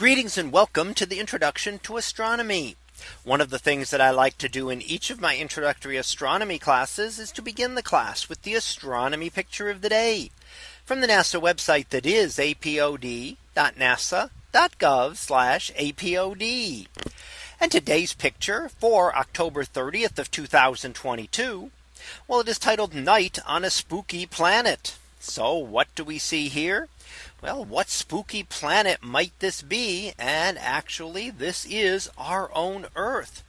Greetings and welcome to the introduction to astronomy. One of the things that I like to do in each of my introductory astronomy classes is to begin the class with the astronomy picture of the day from the NASA website that is apod.nasa.gov apod. And today's picture for October 30th of 2022. Well, it is titled night on a spooky planet. So what do we see here? Well, what spooky planet might this be? And actually, this is our own Earth.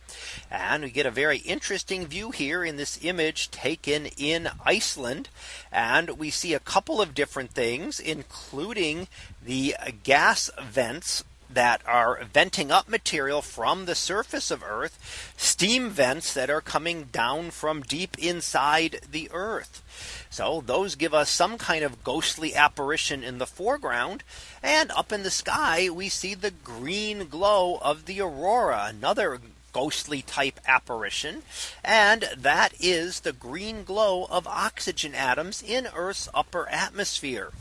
And we get a very interesting view here in this image taken in Iceland. And we see a couple of different things, including the gas vents that are venting up material from the surface of Earth, steam vents that are coming down from deep inside the Earth. So those give us some kind of ghostly apparition in the foreground. And up in the sky, we see the green glow of the aurora, another ghostly type apparition. And that is the green glow of oxygen atoms in Earth's upper atmosphere.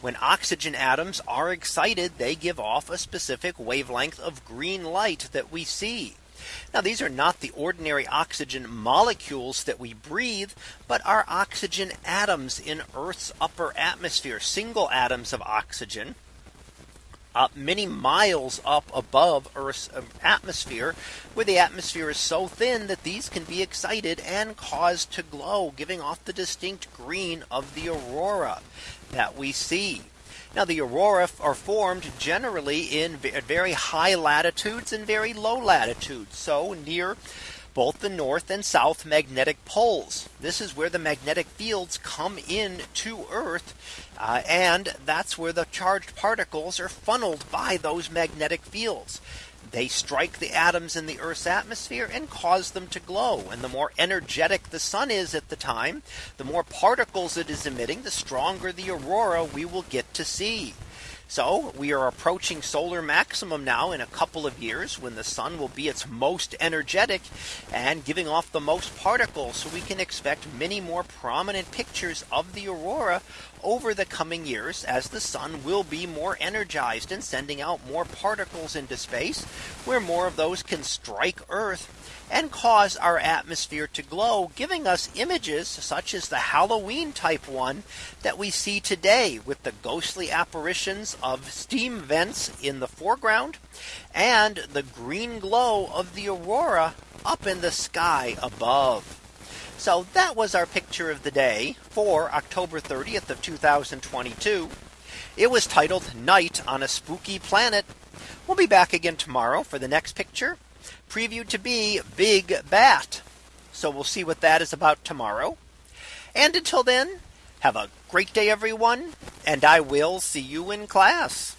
When oxygen atoms are excited, they give off a specific wavelength of green light that we see. Now these are not the ordinary oxygen molecules that we breathe, but are oxygen atoms in Earth's upper atmosphere, single atoms of oxygen uh, many miles up above Earth's um, atmosphere, where the atmosphere is so thin that these can be excited and caused to glow, giving off the distinct green of the aurora that we see. Now the aurora are formed generally in very high latitudes and very low latitudes. So near both the north and south magnetic poles. This is where the magnetic fields come in to Earth. Uh, and that's where the charged particles are funneled by those magnetic fields. They strike the atoms in the Earth's atmosphere and cause them to glow. And the more energetic the sun is at the time, the more particles it is emitting, the stronger the aurora we will get to see. So we are approaching solar maximum now in a couple of years when the sun will be its most energetic and giving off the most particles. So we can expect many more prominent pictures of the aurora over the coming years as the sun will be more energized and sending out more particles into space where more of those can strike Earth and cause our atmosphere to glow, giving us images such as the Halloween type one that we see today with the ghostly apparitions of steam vents in the foreground and the green glow of the aurora up in the sky above. So that was our picture of the day for October 30th of 2022. It was titled Night on a Spooky Planet. We'll be back again tomorrow for the next picture previewed to be Big Bat. So we'll see what that is about tomorrow. And until then, have a great day, everyone, and I will see you in class.